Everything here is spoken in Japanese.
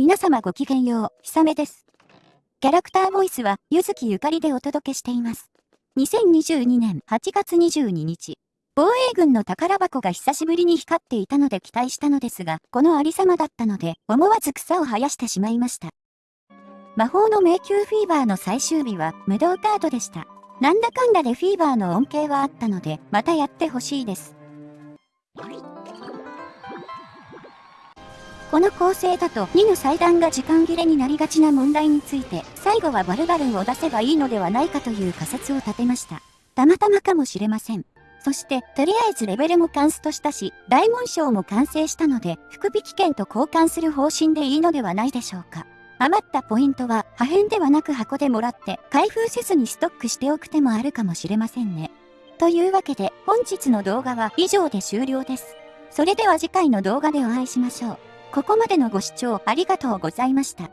皆様ごきげんよう、ひさめです。キャラクターボイスは、ゆずきゆかりでお届けしています。2022年8月22日、防衛軍の宝箱が久しぶりに光っていたので期待したのですが、このありさまだったので、思わず草を生やしてしまいました。魔法の迷宮フィーバーの最終日は無道カードでした。なんだかんだでフィーバーの恩恵はあったので、またやってほしいです。この構成だと2の祭壇が時間切れになりがちな問題について、最後はバルバルンを出せばいいのではないかという仮説を立てました。たまたまかもしれません。そして、とりあえずレベルもカンストしたし、大紋章も完成したので、福引券と交換する方針でいいのではないでしょうか。余ったポイントは破片ではなく箱でもらって開封せずにストックしておく手もあるかもしれませんね。というわけで本日の動画は以上で終了です。それでは次回の動画でお会いしましょう。ここまでのご視聴ありがとうございました。